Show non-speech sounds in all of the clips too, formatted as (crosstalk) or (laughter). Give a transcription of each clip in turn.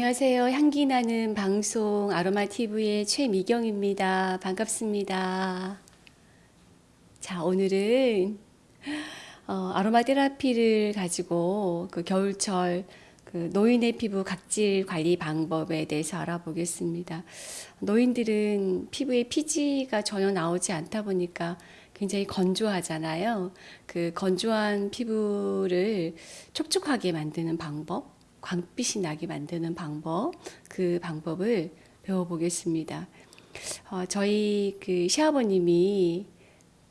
안녕하세요. 향기 나는 방송 아로마 TV의 최미경입니다. 반갑습니다. 자, 오늘은 어, 아로마 테라피를 가지고 그 겨울철 그 노인의 피부 각질 관리 방법에 대해서 알아보겠습니다. 노인들은 피부에 피지가 전혀 나오지 않다 보니까 굉장히 건조하잖아요. 그 건조한 피부를 촉촉하게 만드는 방법, 광빛이 나게 만드는 방법, 그 방법을 배워보겠습니다. 어, 저희 그 시아버님이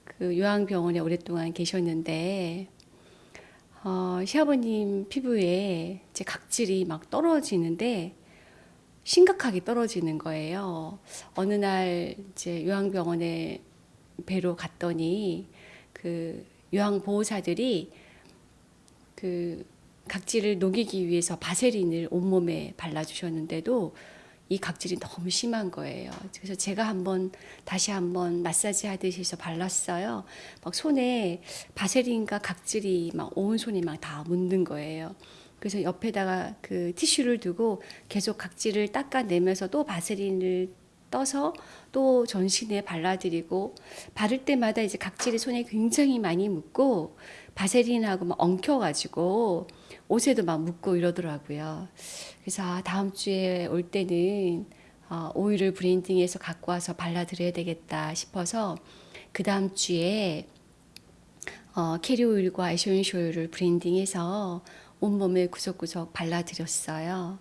그 요양병원에 오랫동안 계셨는데, 어, 시아버님 피부에 이제 각질이 막 떨어지는데, 심각하게 떨어지는 거예요. 어느 날 이제 요양병원에 뵈러 갔더니 그 요양보호사들이 그 각질을 녹이기 위해서 바세린을 온몸에 발라주셨는데도 이 각질이 너무 심한 거예요. 그래서 제가 한번 다시 한번 마사지 하듯이 해서 발랐어요. 막 손에 바세린과 각질이 막 온 손이 막 다 묻는 거예요. 그래서 옆에다가 그 티슈를 두고 계속 각질을 닦아내면서 또 바세린을 떠서 또 전신에 발라드리고 바를 때마다 이제 각질이 손에 굉장히 많이 묻고 바세린하고 막 엉켜가지고 옷에도 막 묻고 이러더라고요. 그래서 아, 다음 주에 올 때는 어, 오일을 블렌딩해서 갖고 와서 발라드려야 되겠다 싶어서 그 다음 주에 어, 캐리어 오일과 에센셜 오일을 블렌딩해서 온몸에 구석구석 발라드렸어요.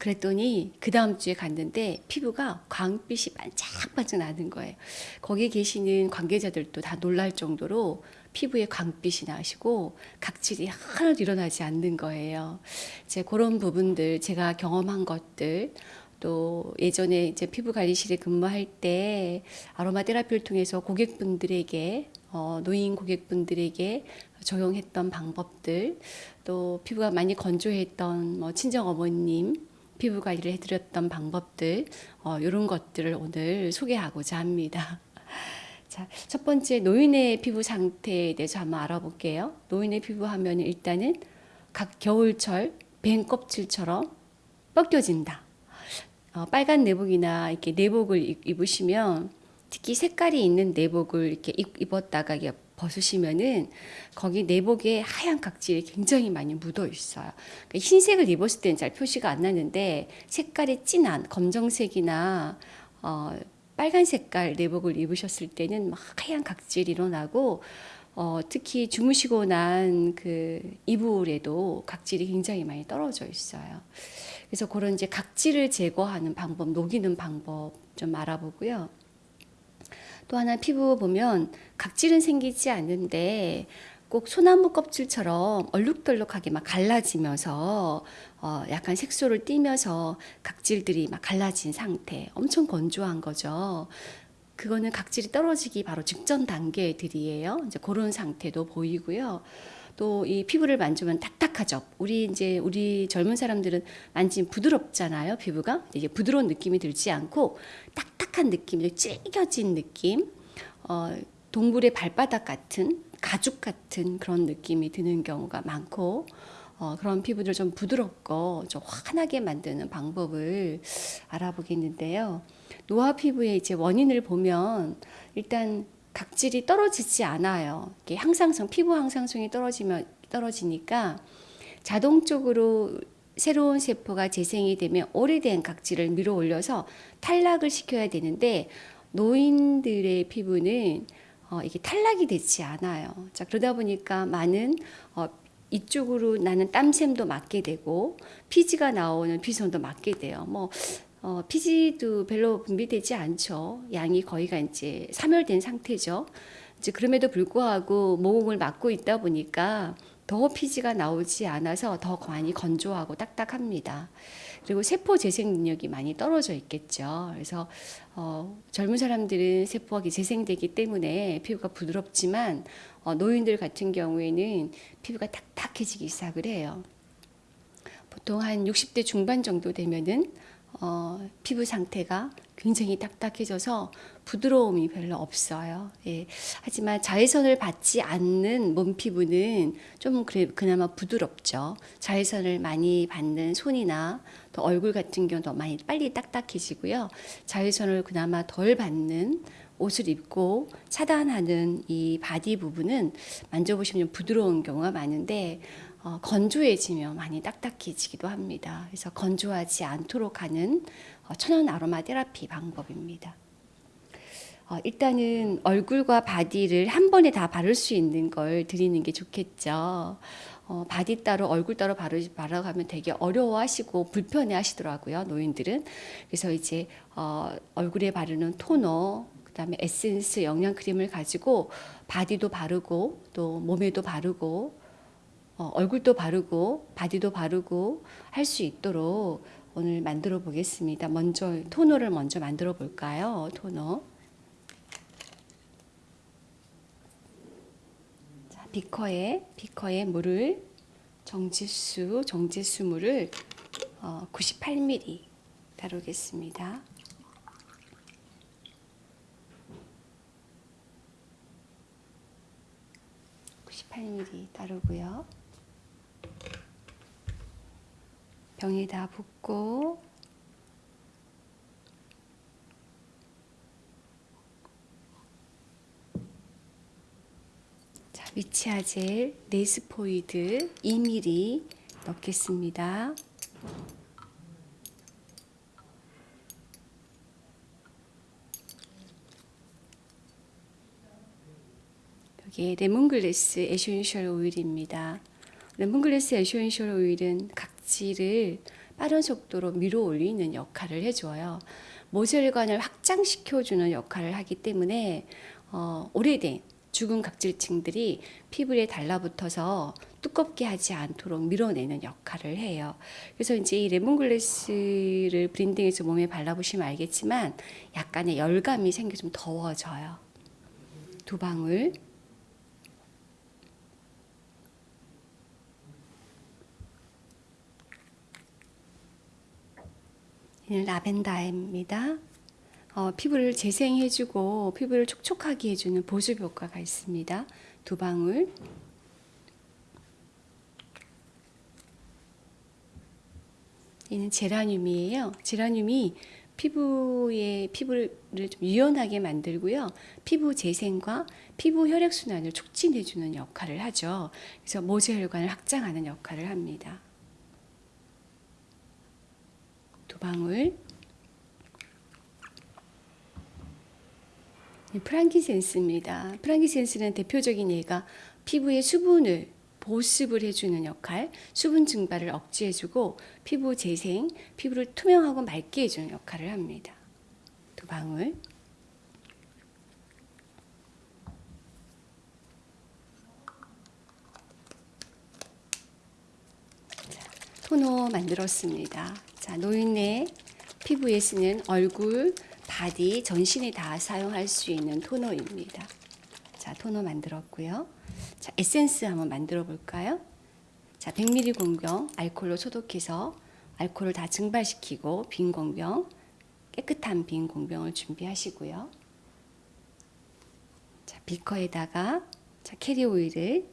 그랬더니 그 다음 주에 갔는데 피부가 광빛이 반짝반짝 나는 거예요. 거기 계시는 관계자들도 다 놀랄 정도로 피부에 광빛이 나시고 각질이 하나도 일어나지 않는 거예요. 이제 그런 부분들 제가 경험한 것들 또 예전에 이제 피부 관리실에 근무할 때 아로마 테라피를 통해서 고객분들에게 어, 노인 고객분들에게 적용했던 방법들 또 피부가 많이 건조했던 뭐 친정 어머님 피부 관리를 해드렸던 방법들 어, 이런 것들을 오늘 소개하고자 합니다. (laughs) 자, 첫 번째 노인의 피부 상태에 대해서 한번 알아볼게요. 노인의 피부 하면 일단은 각 겨울철 뱀 껍질처럼 벗겨진다. 어, 빨간 내복이나 이렇게 내복을 입으시면 특히 색깔이 있는 내복을 이렇게 입었다가 이게 벗으시면은 거기 내복에 하얀 각질이 굉장히 많이 묻어 있어요. 그러니까 흰색을 입었을 때는 잘 표시가 안 나는데 색깔이 진한 검정색이나 어, 빨간 색깔 내복을 입으셨을 때는 막 하얀 각질이 일어나고 어, 특히 주무시고 난 그 이불에도 각질이 굉장히 많이 떨어져 있어요. 그래서 그런 이제 각질을 제거하는 방법, 녹이는 방법 좀 알아보고요. 또 하나 피부 보면 각질은 생기지 않는데 꼭 소나무 껍질처럼 얼룩덜룩하게 막 갈라지면서 어 약간 색소를 띠면서 각질들이 막 갈라진 상태 엄청 건조한 거죠. 그거는 각질이 떨어지기 바로 직전 단계들이에요. 이제 그런 상태도 보이고요. 또 이 피부를 만지면 딱딱하죠. 우리 이제 우리 젊은 사람들은 만지면 부드럽잖아요. 피부가 이게 부드러운 느낌이 들지 않고 딱딱한 느낌, 찔겨진 느낌, 어, 동물의 발바닥 같은 가죽 같은 그런 느낌이 드는 경우가 많고 어, 그런 피부를 좀 부드럽고 좀 환하게 만드는 방법을 알아보겠는데요. 노화 피부의 이제 원인을 보면 일단 각질이 떨어지지 않아요. 항상성 피부 항상성이 떨어지면 떨어지니까 자동적으로 새로운 세포가 재생이 되면 오래된 각질을 밀어 올려서 탈락을 시켜야 되는데 노인들의 피부는 어, 이게 탈락이 되지 않아요. 자, 그러다 보니까 많은 어, 이쪽으로 나는 땀샘도 맞게 되고 피지가 나오는 피손도 맞게 돼요. 뭐 어, 피지도 별로 분비되지 않죠. 양이 거의가 이제 사멸된 상태죠. 이제 그럼에도 불구하고 모공을 막고 있다 보니까 더 피지가 나오지 않아서 더 많이 건조하고 딱딱합니다. 그리고 세포 재생 능력이 많이 떨어져 있겠죠. 그래서 어, 젊은 사람들은 세포가 재생되기 때문에 피부가 부드럽지만 어, 노인들 같은 경우에는 피부가 딱딱해지기 시작을 해요. 보통 한 60대 중반 정도 되면은 어, 피부 상태가 굉장히 딱딱해져서 부드러움이 별로 없어요. 예. 하지만 자외선을 받지 않는 몸 피부는 좀 그래, 그나마 부드럽죠. 자외선을 많이 받는 손이나 또 얼굴 같은 경우도 많이 빨리 딱딱해지고요. 자외선을 그나마 덜 받는 옷을 입고 차단하는 이 바디 부분은 만져보시면 좀 부드러운 경우가 많은데 어, 건조해지면 많이 딱딱해지기도 합니다. 그래서 건조하지 않도록 하는 어, 천연 아로마 테라피 방법입니다. 어, 일단은 얼굴과 바디를 한 번에 다 바를 수 있는 걸 드리는 게 좋겠죠. 어, 바디 따로 얼굴 따로 바르, 바라가면 되게 어려워하시고 불편해 하시더라고요. 노인들은. 그래서 이제 어, 얼굴에 바르는 토너, 그 다음에 에센스 영양 크림을 가지고 바디도 바르고 또 몸에도 바르고 어, 얼굴도 바르고 바디도 바르고 할 수 있도록 오늘 만들어 보겠습니다. 먼저 토너를 먼저 만들어 볼까요? 토너. 자, 비커에 비커에 물을 정지수 정지수 물을 어, 98ml 다루겠습니다. 98ml 따르고요. 병에다 붓고 자, 위치아젤 네스포이드 2ml 넣겠습니다. 여기에 레몬글래스 에센셜 오일입니다. 레몬글래스 에센셜 오일은 각질을 빠른 속도로 밀어 올리는 역할을 해줘요. 모세혈관을 확장시켜주는 역할을 하기 때문에 어, 오래된 죽은 각질층들이 피부에 달라붙어서 두껍게 하지 않도록 밀어내는 역할을 해요. 그래서 이제 이 레몬글래스를 블렌딩해서 몸에 발라보시면 알겠지만 약간의 열감이 생겨 좀 더워져요. 두 방울 라벤더입니다. 어, 피부를 재생해주고 피부를 촉촉하게 해주는 보습 효과가 있습니다. 두 방울. 이는 제라늄이에요. 제라늄이 피부의 피부를 좀 유연하게 만들고요. 피부 재생과 피부 혈액 순환을 촉진해주는 역할을 하죠. 그래서 모세혈관을 확장하는 역할을 합니다. 두 방울. 프랑키센스입니다. 프랑키센스는 대표적인 예가 피부의 수분을 보습을 해주는 역할, 수분 증발을 억제해주고 피부 재생, 피부를 투명하고 맑게 해주는 역할을 합니다. 두 방울. 자, 토너 만들었습니다. 자, 노인의 피부에 쓰는 얼굴, 바디, 전신에 다 사용할 수 있는 토너입니다. 자, 토너 만들었고요. 자, 에센스 한번 만들어 볼까요? 자, 100ml 공병 알콜로 소독해서 알콜을 다 증발시키고 빈 공병, 깨끗한 빈 공병을 준비하시고요. 자, 비커에다가 자, 캐리어 오일을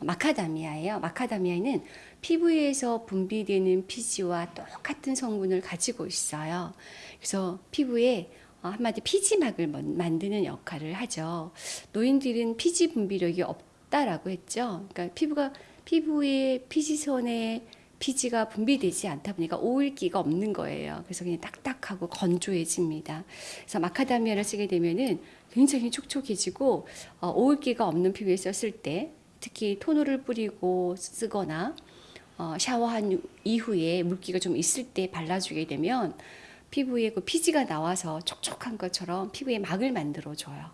마카다미아예요. 마카다미아는 피부에서 분비되는 피지와 똑같은 성분을 가지고 있어요. 그래서 피부에 어, 한마디 피지막을 만드는 역할을 하죠. 노인들은 피지 분비력이 없다라고 했죠. 그러니까 피부가 피부의 피지선에 피지가 분비되지 않다 보니까 오일기가 없는 거예요. 그래서 그냥 딱딱하고 건조해집니다. 그래서 마카다미아를 쓰게 되면은 굉장히 촉촉해지고 어, 오일기가 없는 피부에 썼을 때 특히 토너를 뿌리고 쓰거나 어, 샤워한 이후에 물기가 좀 있을 때 발라주게 되면 피부에 그 피지가 나와서 촉촉한 것처럼 피부에 막을 만들어 줘요.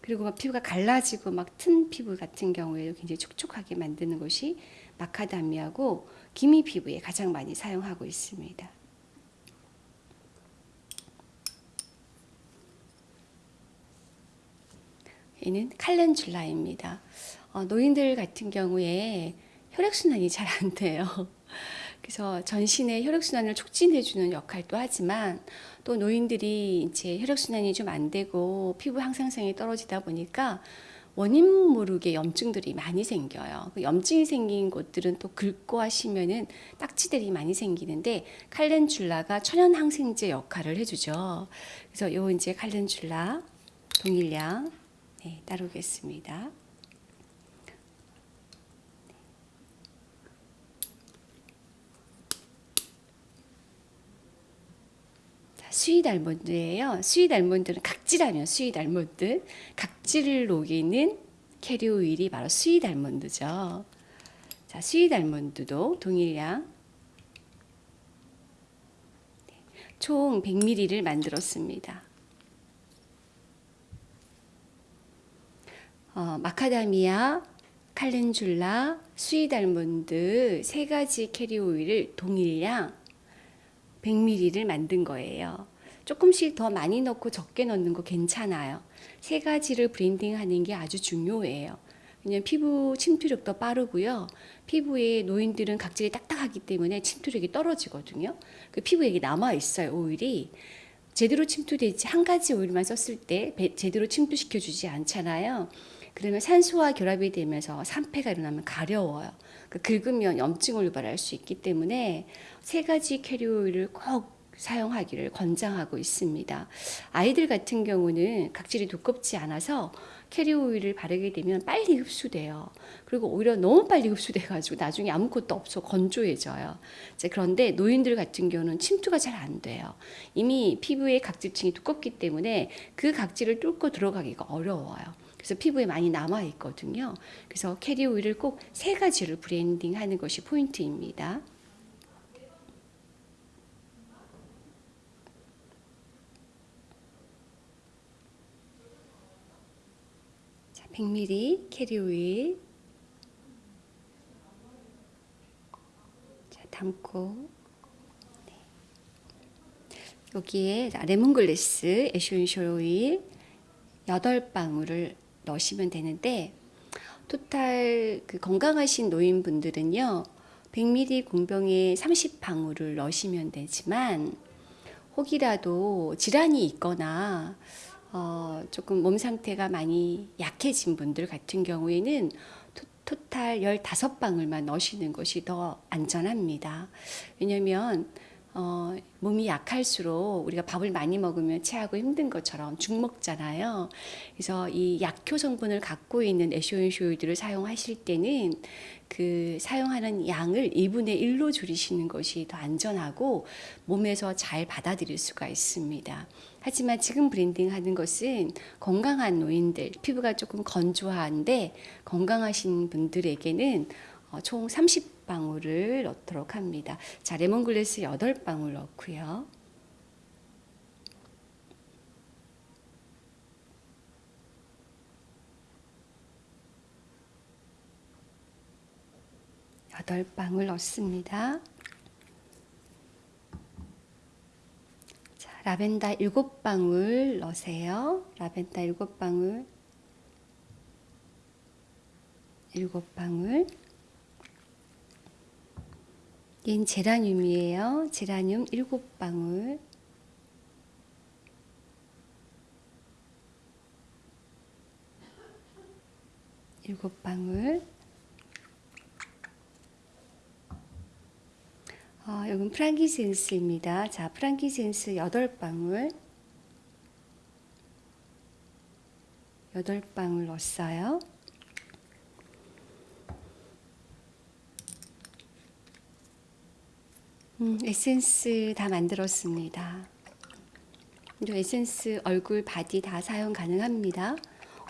그리고 막 피부가 갈라지고 막 튼 피부 같은 경우에도 굉장히 촉촉하게 만드는 것이 마카다미아고 기미 피부에 가장 많이 사용하고 있습니다. 얘는 칼렌줄라입니다. 어, 노인들 같은 경우에 혈액순환이 잘 안 돼요. (laughs) 그래서 전신의 혈액순환을 촉진해주는 역할도 하지만 또 노인들이 이제 혈액순환이 좀 안 되고 피부 항상성이 떨어지다 보니까 원인 모르게 염증들이 많이 생겨요. 그 염증이 생긴 곳들은 또 긁고 하시면은 딱지들이 많이 생기는데 칼렌줄라가 천연 항생제 역할을 해주죠. 그래서 요 이제 칼렌줄라 동일량 네, 따르겠습니다. sweet almond예요. sweet almond는 각질하면 sweet almond. 각질을 녹이는 캐리 오일이 바로 sweet almond죠. 자, sweet almond도 동일량 네, 총 100ml를 만들었습니다. 어, 마카다미아, calendula, sweet almond 세 가지 캐리 오일을 동일량 100ml를 만든 거예요. 조금씩 더 많이 넣고 적게 넣는 거 괜찮아요. 세 가지를 blending 하는 게 아주 중요해요. 왜냐면 피부 침투력도 빠르고요. 피부에 노인들은 각질이 딱딱하기 때문에 침투력이 떨어지거든요. 그 피부에 남아 있어요, 오일이. 제대로 침투되지 한 가지 오일만 썼을 때 제대로 침투시켜 주지 않잖아요. 그러면 산소와 결합이 되면서 산패가 일어나면 가려워요. 그 긁으면 염증을 유발할 수 있기 때문에 세 가지 캐리 오일을 꼭 사용하기를 권장하고 있습니다. 아이들 같은 경우는 각질이 두껍지 않아서 캐리 오일을 바르게 되면 빨리 흡수돼요. 그리고 오히려 너무 빨리 흡수돼가지고 나중에 아무것도 없어 건조해져요. 그런데 노인들 같은 경우는 침투가 잘 안 돼요. 이미 피부의 각질층이 두껍기 때문에 그 각질을 뚫고 들어가기가 어려워요. 그래서 피부에 많이 남아 있거든요. 그래서 캐리 오일을 꼭 세 가지를 blending 하는 것이 포인트입니다. 100ml 캐리 오일. 자, 담고 네. 여기에 lemongrass essential 오일. 8방울을 넣으시면 되는데 토탈 그 건강하신 노인분들은요 100ml 공병에 30방울을 넣으시면 되지만 혹이라도 질환이 있거나 어, 조금 몸 상태가 많이 약해진 분들 같은 경우에는 토, 토탈 15방울만 넣으시는 것이 더 안전합니다. 왜냐하면 어, 몸이 약할수록 우리가 밥을 많이 먹으면 체하고 힘든 것처럼 죽 먹잖아요. 그래서 이 약효 성분을 갖고 있는 essential 오일을 사용하실 때는 그 사용하는 양을 2분의 1로 줄이시는 것이 더 안전하고 몸에서 잘 받아들일 수가 있습니다. 하지만 지금 blending 하는 것은 건강한 노인들, 피부가 조금 건조한데 건강하신 분들에게는 어, 총 30방울을 넣도록 합니다. 자, 레몬글래스 8방울 넣고요. 여덟 방울 넣습니다. 자, 라벤더 일곱 방울 넣으세요. 라벤더 일곱 방울. 일곱 방울. 얘는 제라늄이에요. 제라늄 7방울. 일곱 방울. 어, 이건 프랑기센스입니다. 자, 프랑기센스 8방울. 8방울 넣었어요. 음, 에센스 다 만들었습니다. 이 에센스 얼굴 바디 다 사용 가능합니다.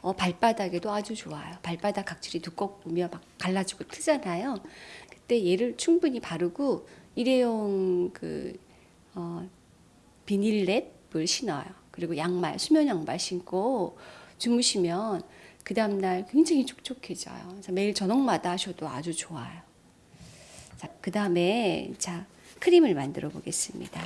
어, 발바닥에도 아주 좋아요. 발바닥 각질이 두껍으면 막 갈라지고 트잖아요. 그때 얘를 충분히 바르고 일회용 그 어, 비닐랩을 신어요. 그리고 양말, 수면 양말 신고 주무시면 그 다음날 굉장히 촉촉해져요. 매일 저녁마다 하셔도 아주 좋아요. 자, 그 다음에 자 크림을 만들어 보겠습니다.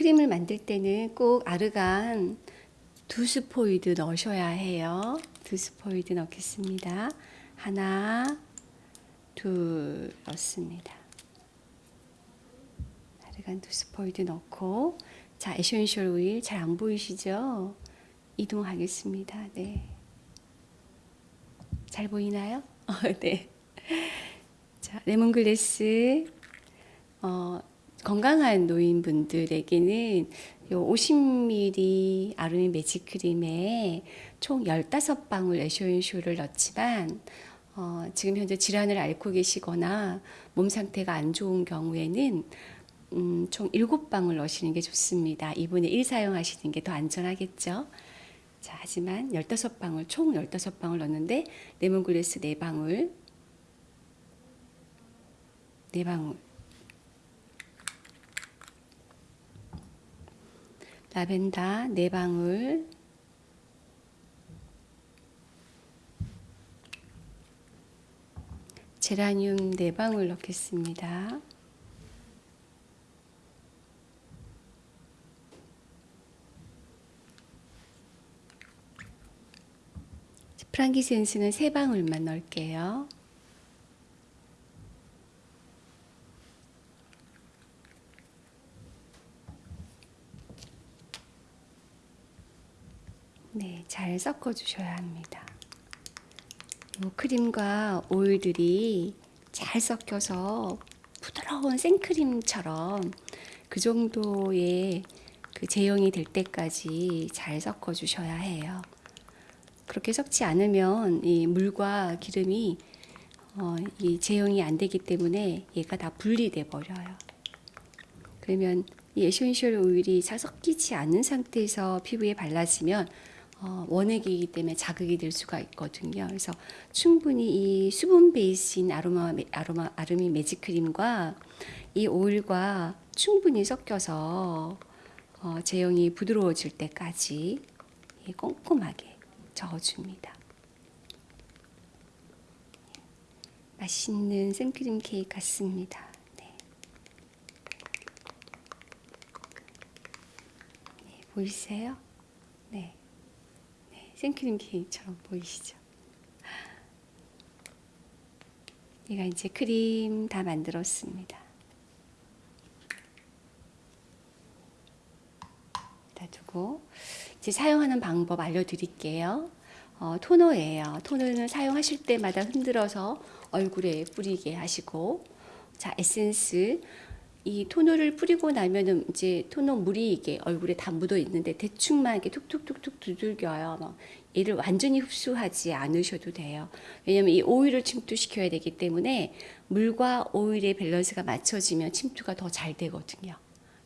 크림을 만들 때는 꼭 아르간 두 스포이드 넣으셔야 해요. 두 스포이드 넣겠습니다. 하나, 둘 넣습니다. argan 두 스포이드 넣고 자 essential 오일 잘 안 보이시죠? 이동하겠습니다. 네. 잘 보이나요? 어, (laughs) 네. 자, 레몬글래스 어, 건강한 노인분들에게는 요 50ml 아루미 매직 크림에 총 15방울 에쇼인쇼를 넣지만 어, 지금 현재 질환을 앓고 계시거나 몸 상태가 안 좋은 경우에는 음, 총 7방울 넣으시는 게 좋습니다. 2분의 1 사용하시는 게 더 안전하겠죠. 자, 하지만 15방울, 총 15방울 넣는데 레몬글래스 4방울, 4방울, 라벤더 4방울, 제라늄 4방울 넣겠습니다. 프랑기센스는 3방울만 넣을게요. 네, 잘 섞어 주셔야 합니다. 이 크림과 오일들이 잘 섞여서 부드러운 생크림처럼 그 정도의 그 제형이 될 때까지 잘 섞어 주셔야 해요. 그렇게 섞지 않으면 이 물과 기름이 어, 이 제형이 안 되기 때문에 얘가 다 분리돼 버려요. 그러면 이 essential 오일이 잘 섞이지 않는 상태에서 피부에 발라지면 어, 원액이기 때문에 자극이 될 수가 있거든요. 그래서 충분히 이 수분 베이스인 아로마 아로마 아르미 매직 크림과 이 오일과 충분히 섞여서 어, 제형이 부드러워질 때까지 꼼꼼하게 저어줍니다. 맛있는 생크림 케이크 같습니다. 네. 네, 보이세요? 생크림 케이크처럼 보이시죠? 얘가 이제 크림 다 만들었습니다. 다 두고 이제 사용하는 방법 알려드릴게요. 어, 토너예요. 토너는 사용하실 때마다 흔들어서 얼굴에 뿌리게 하시고, 자 에센스 이 토너를 뿌리고 나면은 이제 토너 물이 이게 얼굴에 다 묻어 있는데 대충만 이렇게 툭툭툭툭 두들겨요. 막 얘를 완전히 흡수하지 않으셔도 돼요. 왜냐면 이 오일을 침투시켜야 되기 때문에 물과 오일의 밸런스가 맞춰지면 침투가 더 잘 되거든요.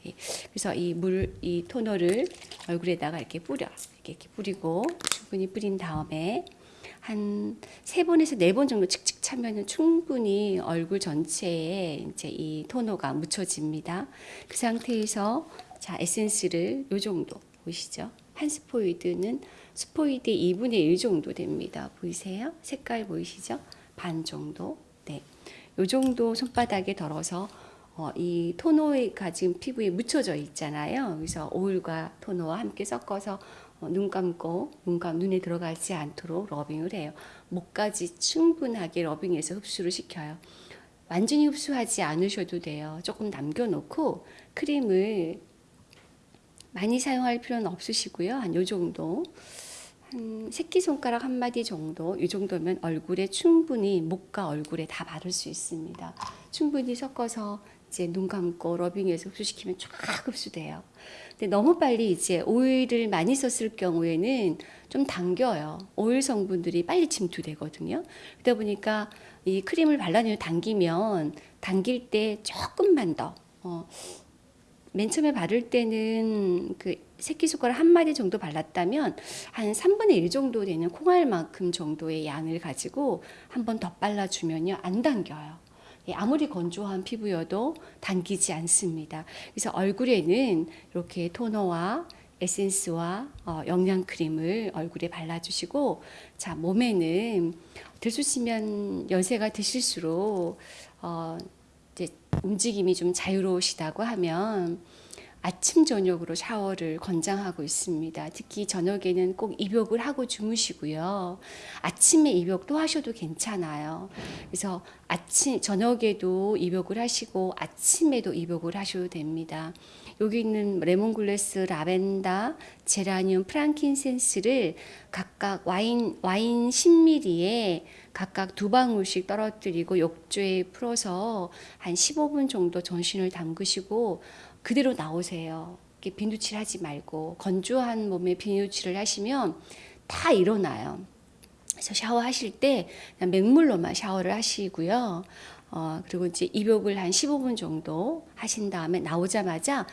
예, 그래서 이 물, 이 토너를 얼굴에다가 이렇게 뿌려. 이렇게, 이렇게 뿌리고 충분히 뿌린 다음에 한 세 번에서 네 번 정도 칙칙 차면은 충분히 얼굴 전체에 이제 이 토너가 묻혀집니다. 그 상태에서 자, 에센스를 요 정도 보이시죠? 한 스포이드는 스포이드의 2분의 1 정도 됩니다. 보이세요? 색깔 보이시죠? 반 정도. 네. 요 정도 손바닥에 덜어서 어, 이 토너가 지금 피부에 묻혀져 있잖아요. 그래서 오일과 토너와 함께 섞어서 어, 눈 감고 눈 감, 눈에 들어가지 않도록 러빙을 해요. 목까지 충분하게 러빙해서 흡수를 시켜요. 완전히 흡수하지 않으셔도 돼요. 조금 남겨놓고 크림을 많이 사용할 필요는 없으시고요. 한 요 정도. 한 새끼손가락 한 마디 정도, 이 정도면 얼굴에 충분히 목과 얼굴에 다 바를 수 있습니다. 충분히 섞어서 이제 눈 감고 러빙해서 흡수시키면 쫙 흡수돼요. 근데 너무 빨리 이제 오일을 많이 썼을 경우에는 좀 당겨요. 오일 성분들이 빨리 침투되거든요. 그러다 보니까 이 크림을 발라내면 당기면 당길 때 조금만 더 어, 맨 처음에 바를 때는 그 새끼손가락 한 마디 정도 발랐다면 한 3분의 1 정도 되는 콩알만큼 정도의 양을 가지고 한 번 더 발라주면요 안 당겨요. 예, 아무리 건조한 피부여도 당기지 않습니다. 그래서 얼굴에는 이렇게 토너와 에센스와 어, 영양 크림을 얼굴에 발라주시고 자 몸에는 들쑤시면 연세가 드실수록 어, 이제 움직임이 좀 자유로우시다고 하면 아침 저녁으로 샤워를 권장하고 있습니다. 특히 저녁에는 꼭 입욕을 하고 주무시고요. 아침에 입욕도 하셔도 괜찮아요. 그래서 아침 저녁에도 입욕을 하시고 아침에도 입욕을 하셔도 됩니다. 여기 있는 레몬글래스, 라벤더, 제라늄, frankincense를 각각 와인 와인 10ml에 각각 두 방울씩 떨어뜨리고 욕조에 풀어서 한 15분 정도 전신을 담그시고 그대로 나오세요. 비누칠 하지 말고 건조한 몸에 비누칠을 하시면 다 일어나요. 그래서 샤워하실 때 맹물로만 샤워를 하시고요. 어, 그리고 이제 입욕을 한 15분 정도 하신 다음에 나오자마자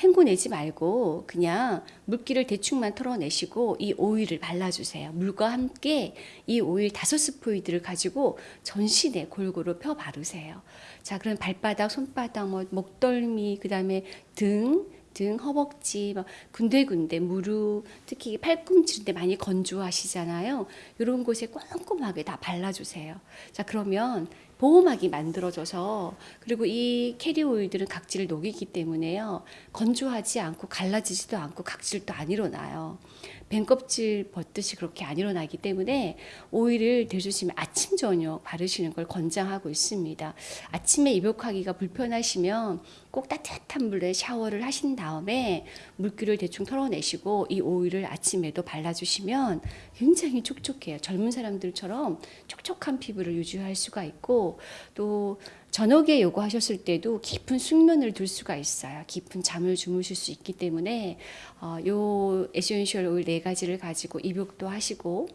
헹궈내지 말고 그냥 물기를 대충만 털어내시고 이 오일을 발라주세요. 물과 함께 이 오일 다섯 스포이드를 가지고 전신에 골고루 펴 바르세요. 자, 그럼 발바닥, 손바닥, 뭐 목덜미, 그 다음에 등, 등, 허벅지, 뭐 군데군데 무릎, 특히 팔꿈치인데 많이 건조하시잖아요. 이런 곳에 꼼꼼하게 다 발라주세요. 자, 그러면 보호막이 만들어져서 그리고 이 캐리 오일들은 각질을 녹이기 때문에요. 건조하지 않고 갈라지지도 않고 각질도 안 일어나요. 뱀 껍질 벗듯이 그렇게 안 일어나기 때문에 오일을 대주시면 아침 저녁 바르시는 걸 권장하고 있습니다. 아침에 입욕하기가 불편하시면 꼭 따뜻한 물에 샤워를 하신 다음에 물기를 대충 털어내시고 이 오일을 아침에도 발라주시면 굉장히 촉촉해요. 젊은 사람들처럼 촉촉한 피부를 유지할 수가 있고 또 저녁에 입욕하셨을 때도 깊은 숙면을 둘 수가 있어요. 깊은 잠을 주무실 수 있기 때문에 어, 요 essential 오일 네 가지를 가지고 입욕도 하시고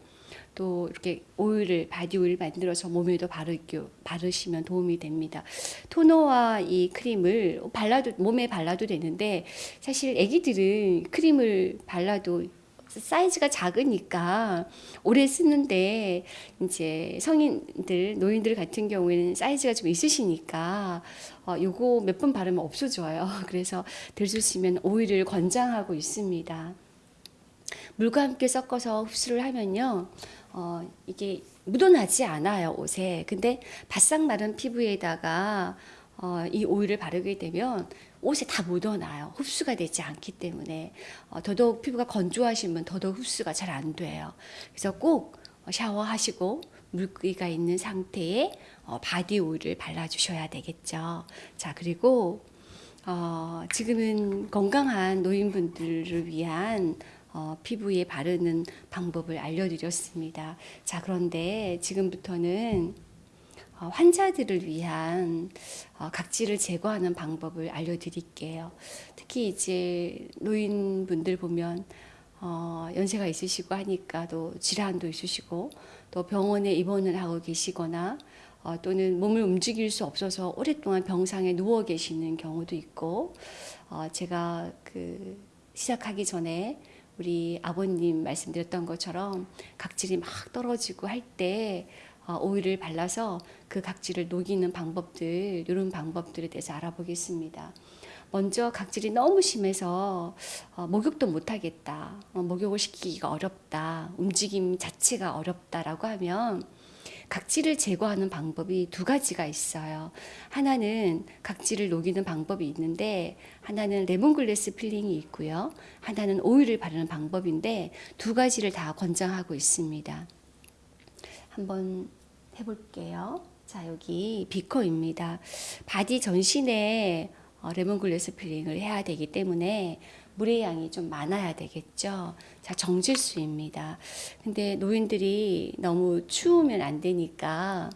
또 이렇게 오일을 바디 오일 만들어서 몸에도 바르기, 바르시면 도움이 됩니다. 토너와 이 크림을 발라도 몸에 발라도 되는데 사실 아기들은 크림을 발라도 사이즈가 작으니까 오래 쓰는데 이제 성인들 노인들 같은 경우에는 사이즈가 좀 있으시니까 어, 요거 몇 번 바르면 없어져요. (laughs) 그래서 있으면 오일을 권장하고 있습니다. 물과 함께 섞어서 흡수를 하면요. 어, 이게 묻어나지 않아요, 옷에. 근데 바싹 마른 피부에다가 어, 이 오일을 바르게 되면 옷에 다 묻어나요. 흡수가 되지 않기 때문에 어, 더더욱 피부가 건조하시면 더더욱 흡수가 잘 안 돼요. 그래서 꼭 샤워하시고 물기가 있는 상태에 어, 바디 오일을 발라주셔야 되겠죠. 자 그리고 어, 지금은 건강한 노인분들을 위한 어, 피부에 바르는 방법을 알려드렸습니다. 자 그런데 지금부터는 어, 환자들을 위한 어, 각질을 제거하는 방법을 알려드릴게요. 특히 이제 노인분들 보면 어, 연세가 있으시고 하니까 또 질환도 있으시고 또 병원에 입원을 하고 계시거나 어, 또는 몸을 움직일 수 없어서 오랫동안 병상에 누워 계시는 경우도 있고 어, 제가 그 시작하기 전에 우리 아버님 말씀드렸던 것처럼 각질이 막 떨어지고 할때 어, 오일을 발라서 그 각질을 녹이는 방법들 이런 방법들에 대해서 알아보겠습니다. 먼저 각질이 너무 심해서 어, 목욕도 못하겠다, 어, 목욕을 시키기가 어렵다, 움직임 자체가 어렵다라고 하면 각질을 제거하는 방법이 두 가지가 있어요. 하나는 각질을 녹이는 방법이 있는데 하나는 lemongrass peeling이 있고요. 하나는 오일을 바르는 방법인데 두 가지를 다 권장하고 있습니다. 한번 해볼게요. 자, 여기 비커입니다. body 전신에 어, lemongrass peeling을 해야 되기 때문에 물의 양이 좀 많아야 되겠죠. 자, 정제수입니다. 근데 노인들이 너무 추우면 안 되니까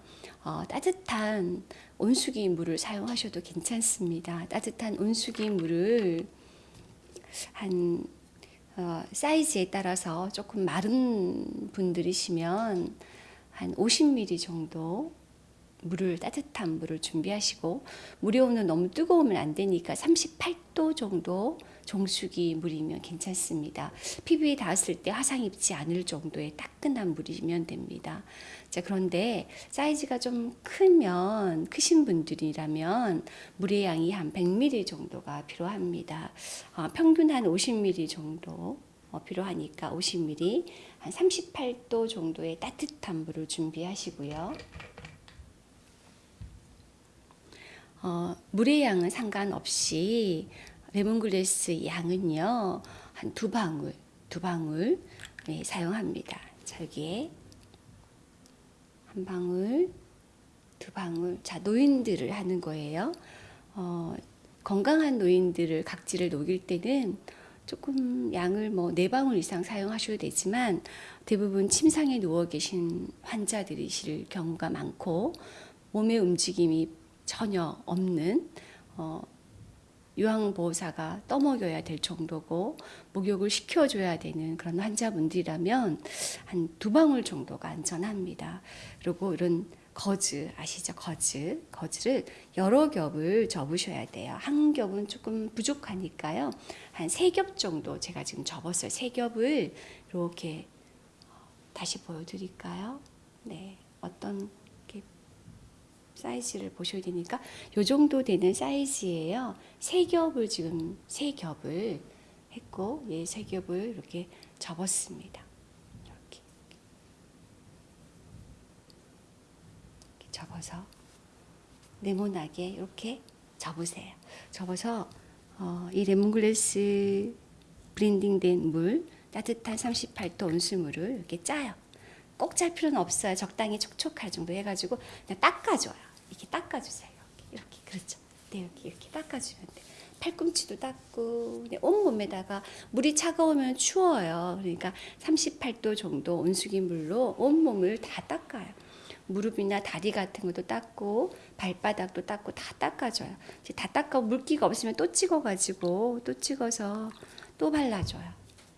어, 따뜻한 온수기 물을 사용하셔도 괜찮습니다. 따뜻한 온수기 물을 한 어, 사이즈에 따라서 조금 마른 분들이시면 한 50ml 정도 물을 따뜻한 물을 준비하시고 물의 온도 너무 뜨거우면 안 되니까 38도 정도 정수기 물이면 괜찮습니다. 피부에 닿았을 때 화상 입지 않을 정도의 따끈한 물이면 됩니다. 자, 그런데 사이즈가 좀 크면 크신 분들이라면 물의 양이 한 100ml 정도가 필요합니다. 어, 평균 한 50ml 정도 어, 필요하니까 50ml 한 38도 정도의 따뜻한 물을 준비하시고요. 어, 물의 양은 상관없이 레몬글래스 양은요 한 두 방울 두 방울 네, 사용합니다. 자 여기에 한 방울 두 방울 자 노인들을 하는 거예요. 어, 건강한 노인들을 각질을 녹일 때는 조금 양을 뭐네 방울 이상 사용하셔도 되지만 대부분 침상에 누워 계신 환자들이실 경우가 많고 몸의 움직임이 전혀 없는 어, 유황보호사가 떠먹여야 될 정도고 목욕을 시켜줘야 되는 그런 환자분들이라면 한 두 방울 정도가 안전합니다. 그리고 이런 거즈 아시죠? 거즈 거즈를 여러 겹을 접으셔야 돼요. 한 겹은 조금 부족하니까요. 한 세 겹 정도 제가 지금 접었어요. 세 겹을 이렇게 다시 보여드릴까요? 네, 어떤 사이즈를 보셔야 되니까 요 정도 되는 사이즈예요. 세 겹을 지금 세 겹을 했고 예세 겹을 이렇게 접었습니다. 이렇게, 이렇게 접어서 네모나게 이렇게 접으세요. 접어서 어, 이 레몬글래스 브랜딩된 물 따뜻한 38도 온수물을 이렇게 짜요. 꼭 짤 필요는 없어요. 적당히 촉촉할 정도 해가지고 그냥 닦아줘요. 이렇게 닦아주세요. 이렇게 그렇죠. 네 이렇게 이렇게 닦아주면 돼. 팔꿈치도 닦고 그냥 온 몸에다가 물이 차가우면 추워요. 그러니까 38도 정도 온수기 물로 온 몸을 다 닦아요. 무릎이나 다리 같은 것도 닦고 발바닥도 닦고 다 닦아줘요. 이제 다 닦아 물기가 없으면 또 찍어가지고 또 찍어서 또 발라줘요.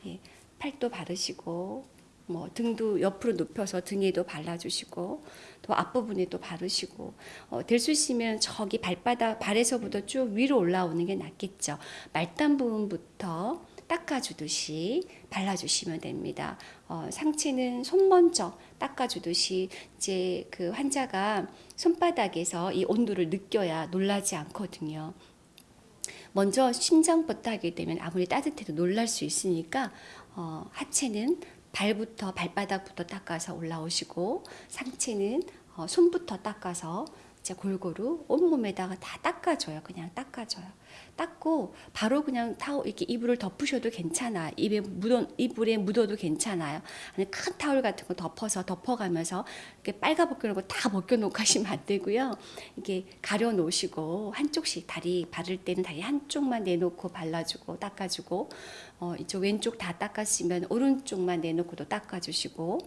예, 팔도 바르시고 뭐 등도 옆으로 눕혀서 등에도 발라주시고 또 앞부분에도 바르시고 어, 될수 있으면 저기 발바닥 발에서부터 쭉 위로 올라오는 게 낫겠죠. 말단 부분부터 닦아주듯이 발라주시면 됩니다. 어, 상체는 손 먼저 닦아주듯이 이제 그 환자가 손바닥에서 이 온도를 느껴야 놀라지 않거든요. 먼저 심장부터 하게 되면 아무리 따뜻해도 놀랄 수 있으니까 어, 하체는 발부터 발바닥부터 닦아서 올라오시고 상체는 어, 손부터 닦아서 이제 골고루 온몸에다가 다 닦아줘요. 그냥 닦아줘요. 닦고 바로 그냥 타올 이렇게 이불을 덮으셔도 괜찮아. 입에 묻어 이불에 묻어도 괜찮아요. 아니 큰 타올 같은 거 덮어서 덮어가면서 이렇게 빨가 벗겨놓고 다 벗겨놓고 하시면 안 되고요. 이게 가려 놓으시고 한쪽씩 다리 바를 때는 다리 한쪽만 내놓고 발라주고 닦아주고 어, 이쪽 왼쪽 다 닦았으면 오른쪽만 내놓고도 닦아주시고.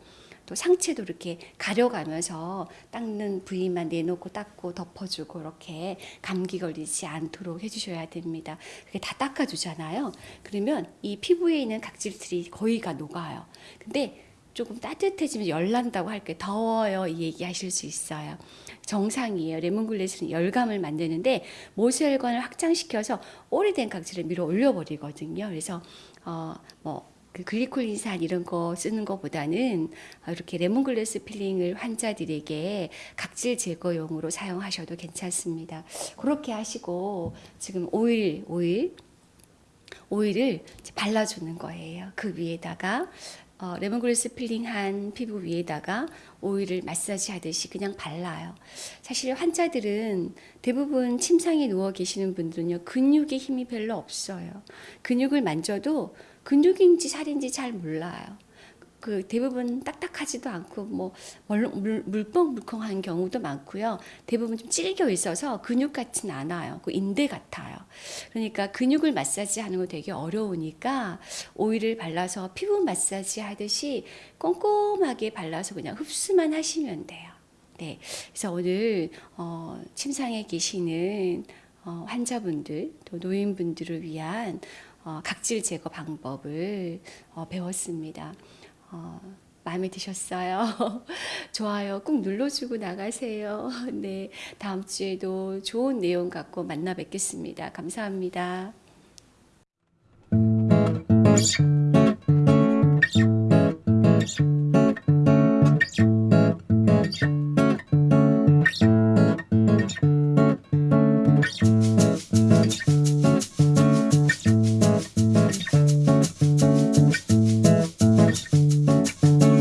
또 상체도 이렇게 가려가면서 닦는 부위만 내놓고 닦고 덮어주고 이렇게 감기 걸리지 않도록 해주셔야 됩니다. 그게 다 닦아주잖아요. 그러면 이 피부에 있는 각질들이 거의가 녹아요. 근데 조금 따뜻해지면 열난다고 할게요. 더워요. 이 얘기 하실 수 있어요. 정상이에요. 레몬글래스는 열감을 만드는데 모세혈관을 확장시켜서 오래된 각질을 밀어 올려버리거든요. 그래서 어, 뭐 그 글리콜린산 이런 거 쓰는 것보다는 이렇게 lemongrass peeling을 환자들에게 각질 제거용으로 사용하셔도 괜찮습니다. 그렇게 하시고 지금 오일 오일 오일을 발라주는 거예요. 그 위에다가 어, lemongrass peeling한 피부 위에다가 오일을 마사지 하듯이 그냥 발라요. 사실 환자들은 대부분 침상에 누워 계시는 분들은요, 근육에 힘이 별로 없어요. 근육을 만져도 근육인지 살인지 잘 몰라요. 그 대부분 딱딱하지도 않고 뭐 물, 물컹물컹한 경우도 많고요. 대부분 좀 찔겨 있어서 근육 같진 않아요. 그 인대 같아요. 그러니까 근육을 마사지 하는 거 되게 어려우니까 오일을 발라서 피부 마사지 하듯이 꼼꼼하게 발라서 그냥 흡수만 하시면 돼요. 네. 그래서 오늘 어, 침상에 계시는 어, 환자분들 또 노인분들을 위한 어, 각질 제거 방법을 어, 배웠습니다. 어, 마음에 드셨어요? (laughs) 좋아요 꾹 눌러주고 나가세요. (laughs) 네, 다음 주에도 좋은 내용 갖고 만나 뵙겠습니다. 감사합니다.